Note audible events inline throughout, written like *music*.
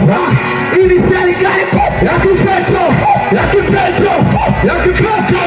tumekuwa ili serikali ya kipeto ya kipeto ya kipeto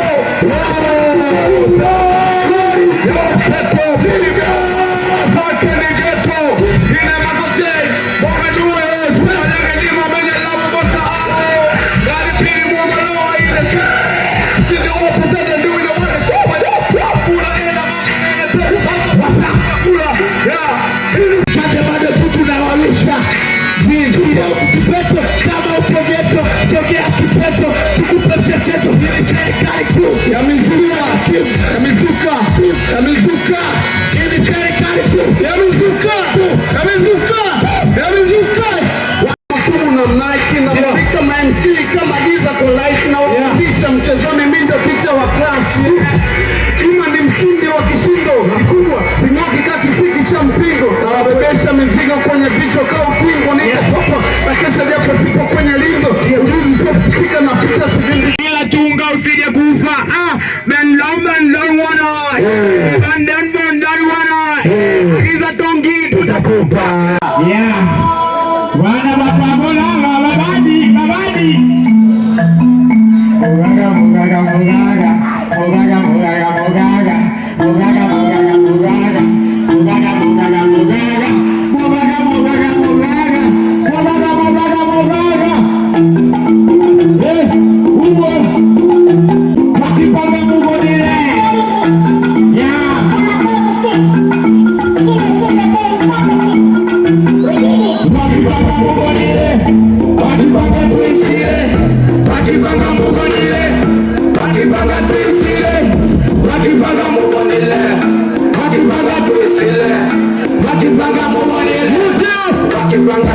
ka utingo niko popa na kesha yako sipo kwenye lindo ujuzi sio kufika na picha sivindi bila tunga usije kufa. Ah ben long ben long wana ben ben ben dan wana giza tongi. Tutakupa. Yeah.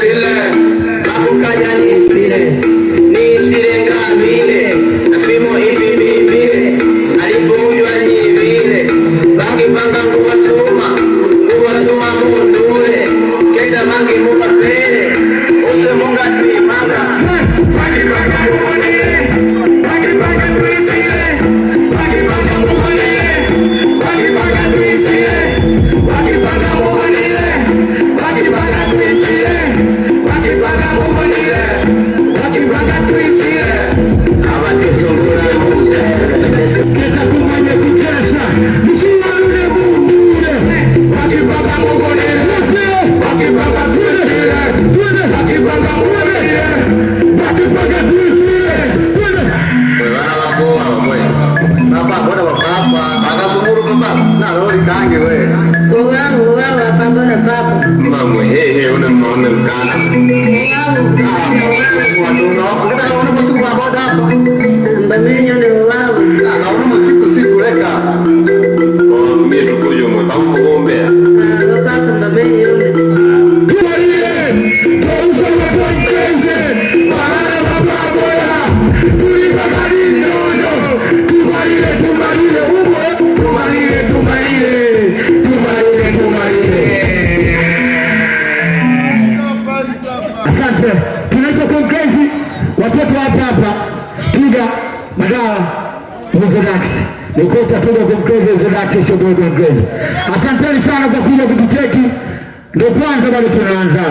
Sile, ya Yani Sile. kangi we ngongangu wewe pambona papo mamwe hehe una mona mkana ngongangu wewe watu unoko hizo daksi. Nilikuwa utakuja kumkreza hizo daksi, sio. Asanteni sana kwa kuja kutucheki. Ndio kwanza bado tunaanza.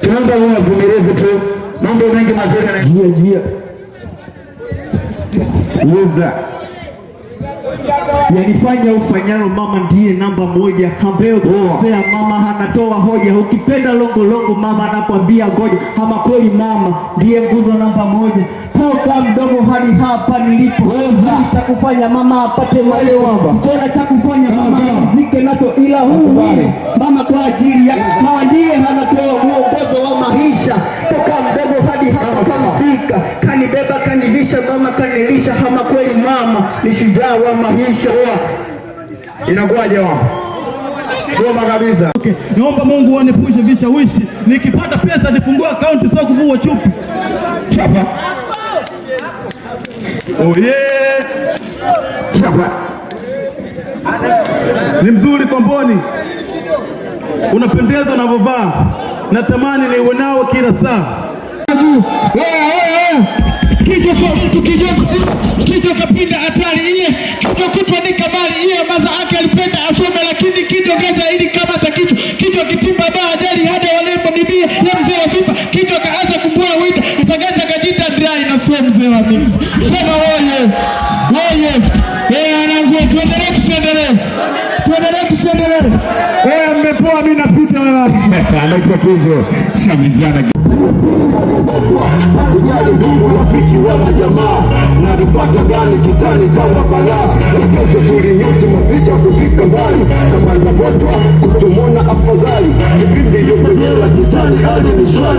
Tunaomba muwe wavumilivu tu, mambo mengi mazuri yanajia jia jia Luza yanifanya ufanyalo mama ndiye namba moja, ambaye ukikosea mama anatoa hoja, ukipenda longo longo mama anakwambia ngoja. Ama kweli mama ndiye nguzo namba moja, toka mdogo hadi hapa nilipo, cha kufanya mama apate malewa, chora cha kufanya mama zike nacho, ila huu huu mama kwa ajili ya mama ndiye anatoa mwongozo wa maisha, toka mdogo kamzika, kanibeba kanilisha, mama kanilisha, ama kweli mama ni shujaa wa maisha. Inakuwaje wao? Goma kabisa. Okay. Naomba Mungu anipushe vishawishi, nikipata pesa nifungue akaunti, sio kuvua chupi. Chapa. Oh yeah. Chapa. Ni mzuri Komboni, unapendeza unavyovaa, natamani niwe nao kila saa. Mtu kichwa kapinda hatari. Iye, kichwa kutwa ni kamari. Iye, maza ake alipenda asome lakini kichwa kata ili kama ta kichwa kitimba ba ajali hada walembo bibia ya mzee wa sifa. Kaanza kumbua kajita dry na sio mzee wa mix. Sema woye woye tuendelee tusiendelee tuendelee tusiendelee mmepoa. *laughs* Anaita. Shamizana. Kujali ndugu rafiki wala jamaa nalipata gani kitani kama balaa lakesho tulinyuti maficha kufika mbali kama inapotwa kutumona afadhali kipindi yopenyela kitani hali ni shwari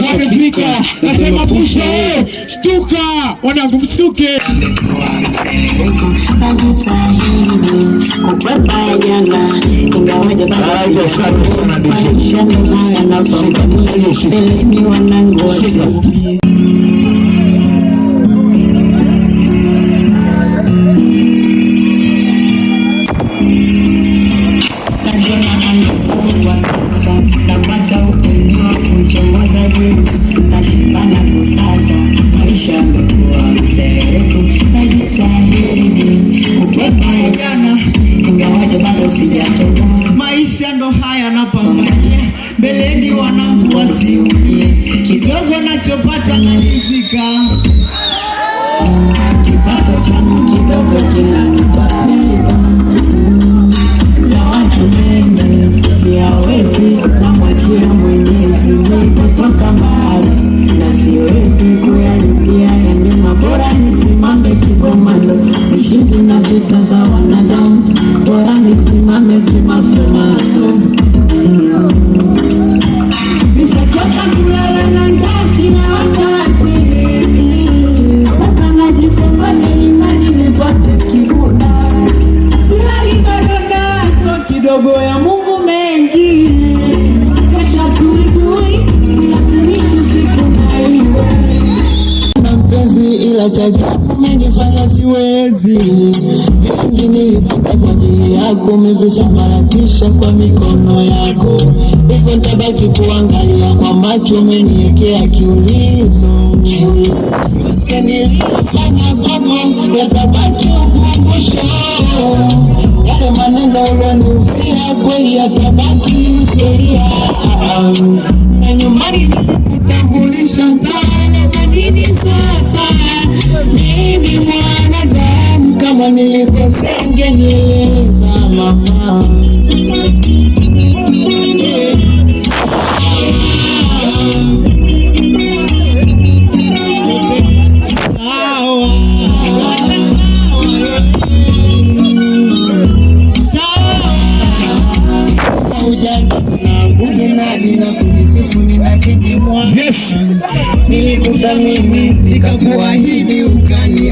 washafika, nasema pusha, shtuka, wanangu mshtuke. najitahidi kukwepa jana, ingawaje bado no kidogo ya Mungu mengi kesha tulijui silazimishi siku na iwe mpenzi ila cha ajabu umenifanya siwe siwezi. Vingi nilipata kwa ajili yako, umevisambaratisha kwa mikono yako, hivyo nitabaki kuangalia kwa macho, umeniwekea kiulizo. Yote niliyofanya kwako yatabaki ukumbusho, yale maneno ulionihusia kweli yatabaki historia, na nyumbani nilikutambulisha dhana za nini sasa? Mimi mwanadamu, kama nilikosea ngenieleza mama. Yes. Nilikuthamini nikakuahidi ukani